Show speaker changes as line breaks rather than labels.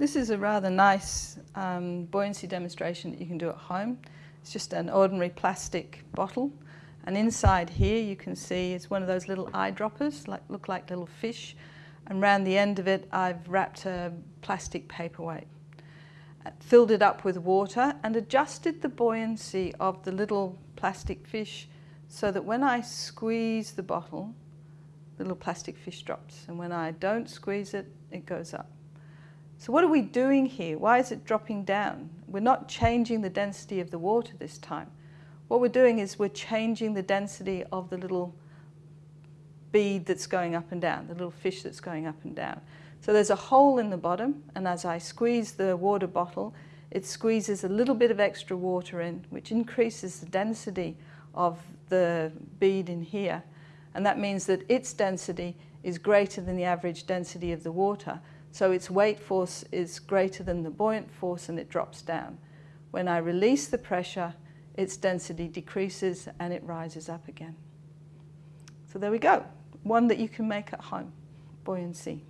This is a rather nice um, buoyancy demonstration that you can do at home. It's just an ordinary plastic bottle and inside here you can see it's one of those little eyedroppers, like, look like little fish and around the end of it I've wrapped a plastic paperweight. Uh, filled it up with water and adjusted the buoyancy of the little plastic fish so that when I squeeze the bottle, the little plastic fish drops and when I don't squeeze it, it goes up. So what are we doing here? Why is it dropping down? We're not changing the density of the water this time. What we're doing is we're changing the density of the little bead that's going up and down, the little fish that's going up and down. So there's a hole in the bottom and as I squeeze the water bottle, it squeezes a little bit of extra water in, which increases the density of the bead in here. And that means that its density is greater than the average density of the water. So its weight force is greater than the buoyant force and it drops down. When I release the pressure, its density decreases and it rises up again. So there we go, one that you can make at home, buoyancy.